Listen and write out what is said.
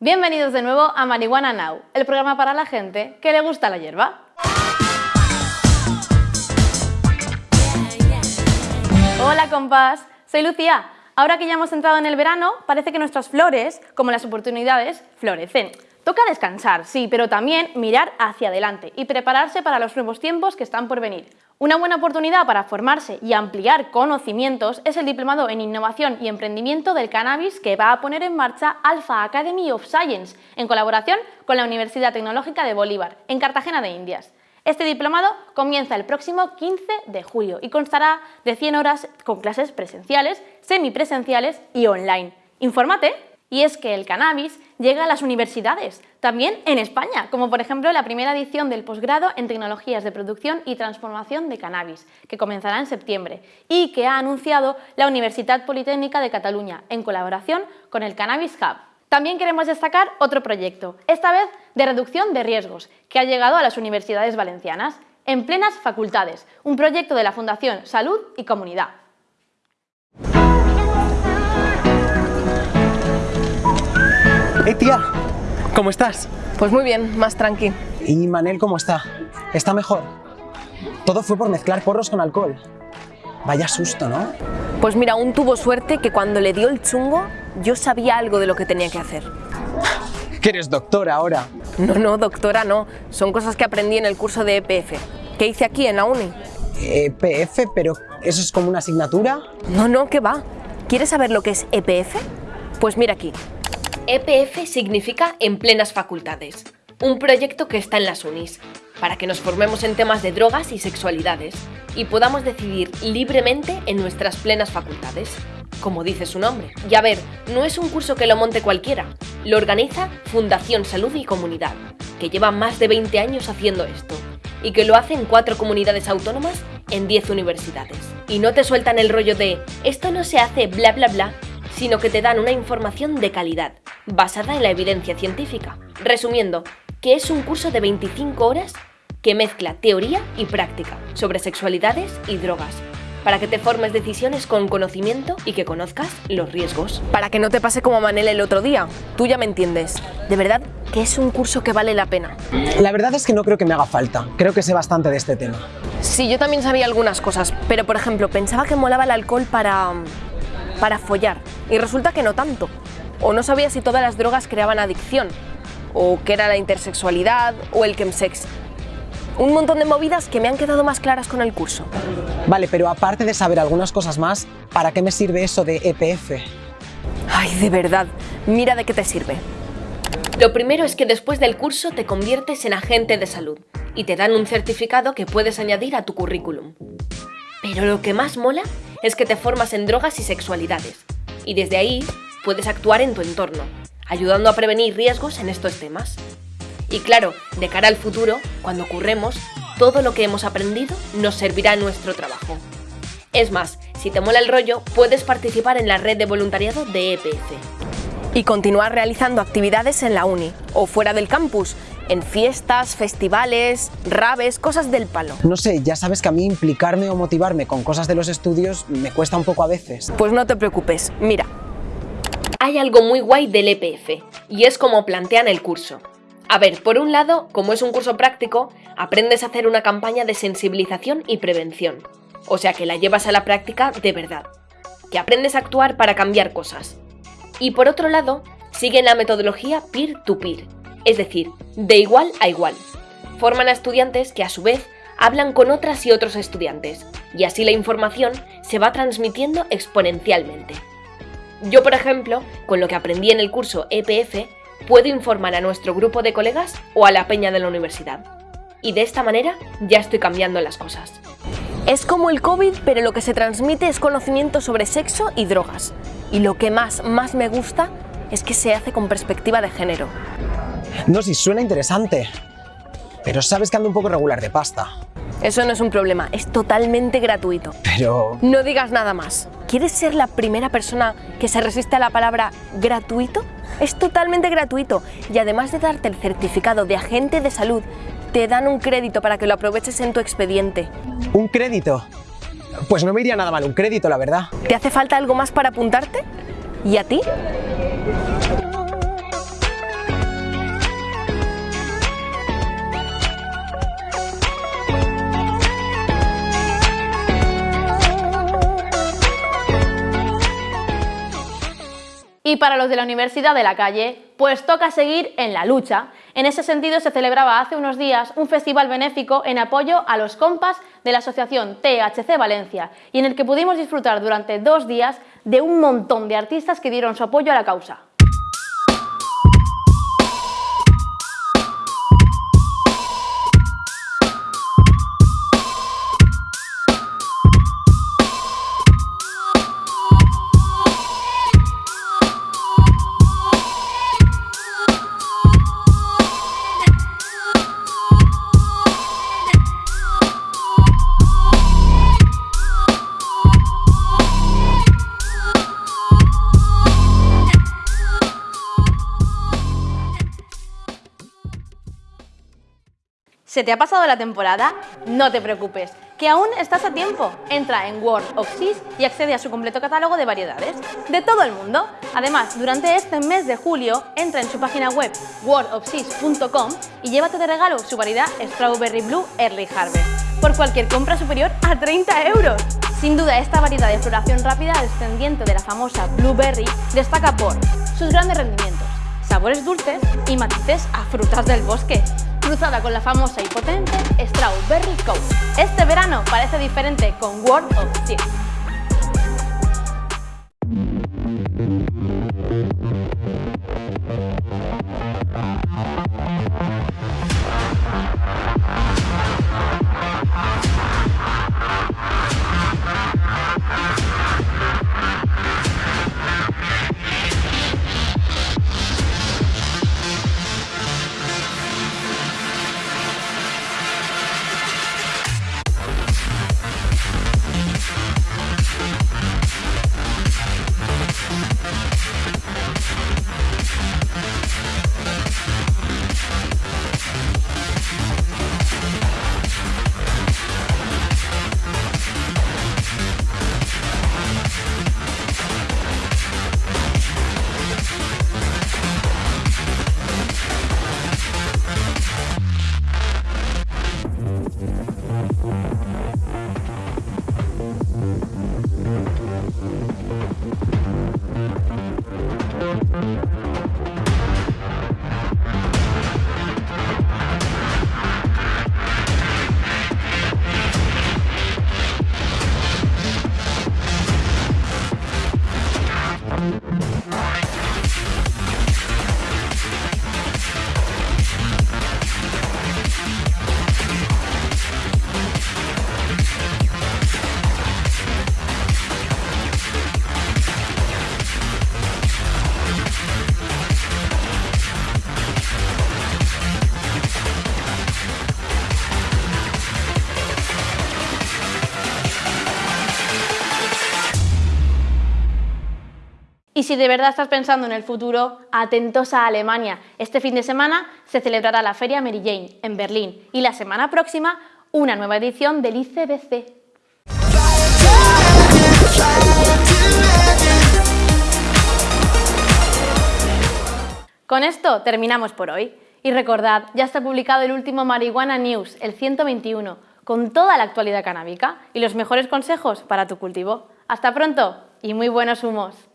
Bienvenidos de nuevo a Marihuana Now, el programa para la gente que le gusta la hierba. Hola compás, soy Lucía. Ahora que ya hemos entrado en el verano, parece que nuestras flores, como las oportunidades, florecen. Toca descansar, sí, pero también mirar hacia adelante y prepararse para los nuevos tiempos que están por venir. Una buena oportunidad para formarse y ampliar conocimientos es el Diplomado en Innovación y Emprendimiento del Cannabis que va a poner en marcha Alpha Academy of Science en colaboración con la Universidad Tecnológica de Bolívar, en Cartagena de Indias. Este diplomado comienza el próximo 15 de julio y constará de 100 horas con clases presenciales, semipresenciales y online. ¡Infórmate! Y es que el cannabis llega a las universidades, también en España, como por ejemplo la primera edición del posgrado en Tecnologías de Producción y Transformación de Cannabis, que comenzará en septiembre, y que ha anunciado la Universidad Politécnica de Cataluña, en colaboración con el Cannabis Hub. También queremos destacar otro proyecto, esta vez de reducción de riesgos, que ha llegado a las universidades valencianas, en plenas facultades, un proyecto de la Fundación Salud y Comunidad. ¡Eh, tía! ¿Cómo estás? Pues muy bien, más tranqui. ¿Y Manel cómo está? ¿Está mejor? Todo fue por mezclar porros con alcohol. Vaya susto, ¿no? Pues mira, aún tuvo suerte que cuando le dio el chungo, yo sabía algo de lo que tenía que hacer. Que eres doctora ahora. No, no, doctora, no. Son cosas que aprendí en el curso de EPF. ¿Qué hice aquí, en la uni? EPF, pero ¿eso es como una asignatura? No, no, ¿qué va? ¿Quieres saber lo que es EPF? Pues mira aquí. EPF significa en plenas facultades. Un proyecto que está en las unis, para que nos formemos en temas de drogas y sexualidades y podamos decidir libremente en nuestras plenas facultades, como dice su nombre. Y a ver, no es un curso que lo monte cualquiera, lo organiza Fundación Salud y Comunidad, que lleva más de 20 años haciendo esto, y que lo hace en cuatro comunidades autónomas en 10 universidades. Y no te sueltan el rollo de esto no se hace bla bla bla, sino que te dan una información de calidad, basada en la evidencia científica. Resumiendo, que es un curso de 25 horas que mezcla teoría y práctica sobre sexualidades y drogas, para que te formes decisiones con conocimiento y que conozcas los riesgos. Para que no te pase como a Manel el otro día, tú ya me entiendes. De verdad que es un curso que vale la pena. La verdad es que no creo que me haga falta, creo que sé bastante de este tema. Sí, yo también sabía algunas cosas, pero por ejemplo, pensaba que molaba el alcohol para... para follar, y resulta que no tanto. O no sabía si todas las drogas creaban adicción, o qué era la intersexualidad, o el chemsex. Un montón de movidas que me han quedado más claras con el curso. Vale, pero aparte de saber algunas cosas más, ¿para qué me sirve eso de EPF? Ay, de verdad, mira de qué te sirve. Lo primero es que después del curso te conviertes en agente de salud y te dan un certificado que puedes añadir a tu currículum. Pero lo que más mola es que te formas en drogas y sexualidades y desde ahí puedes actuar en tu entorno, ayudando a prevenir riesgos en estos temas. Y claro, de cara al futuro, cuando ocurremos, todo lo que hemos aprendido nos servirá en nuestro trabajo. Es más, si te mola el rollo, puedes participar en la red de voluntariado de EPF. Y continuar realizando actividades en la uni o fuera del campus, en fiestas, festivales, raves, cosas del palo. No sé, ya sabes que a mí implicarme o motivarme con cosas de los estudios me cuesta un poco a veces. Pues no te preocupes, mira. Hay algo muy guay del EPF, y es como plantean el curso. A ver, por un lado, como es un curso práctico, aprendes a hacer una campaña de sensibilización y prevención. O sea que la llevas a la práctica de verdad. Que aprendes a actuar para cambiar cosas. Y por otro lado, siguen la metodología peer-to-peer, es decir, de igual a igual. Forman a estudiantes que a su vez hablan con otras y otros estudiantes, y así la información se va transmitiendo exponencialmente. Yo, por ejemplo, con lo que aprendí en el curso EPF, puedo informar a nuestro grupo de colegas o a la peña de la universidad. Y de esta manera ya estoy cambiando las cosas. Es como el COVID, pero lo que se transmite es conocimiento sobre sexo y drogas. Y lo que más, más me gusta es que se hace con perspectiva de género. No, si suena interesante. Pero sabes que ando un poco regular de pasta. Eso no es un problema, es totalmente gratuito. Pero... No digas nada más. ¿Quieres ser la primera persona que se resiste a la palabra gratuito? Es totalmente gratuito y además de darte el certificado de agente de salud, te dan un crédito para que lo aproveches en tu expediente. ¿Un crédito? Pues no me iría nada mal un crédito, la verdad. ¿Te hace falta algo más para apuntarte? ¿Y a ti? Y para los de la Universidad de la Calle, pues toca seguir en la lucha. En ese sentido se celebraba hace unos días un festival benéfico en apoyo a los compas de la asociación THC Valencia y en el que pudimos disfrutar durante dos días de un montón de artistas que dieron su apoyo a la causa. ¿Se te ha pasado la temporada? No te preocupes, que aún estás a tiempo. Entra en World of Seas y accede a su completo catálogo de variedades de todo el mundo. Además, durante este mes de julio, entra en su página web worldofseas.com y llévate de regalo su variedad Strawberry Blue Early Harvest por cualquier compra superior a 30 euros. Sin duda, esta variedad de floración rápida descendiente de la famosa Blueberry destaca por sus grandes rendimientos, sabores dulces y matices a frutas del bosque cruzada con la famosa y potente Strawberry Coat. Este verano parece diferente con World of Y si de verdad estás pensando en el futuro, atentos a Alemania. Este fin de semana se celebrará la Feria Mary Jane en Berlín y la semana próxima una nueva edición del ICBC. Con esto terminamos por hoy. Y recordad, ya está publicado el último Marihuana News, el 121, con toda la actualidad canábica y los mejores consejos para tu cultivo. Hasta pronto y muy buenos humos.